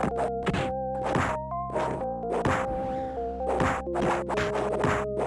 Thank you.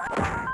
Oh,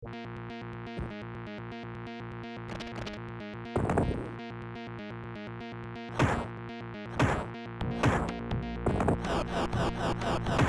Ha ha ha ha!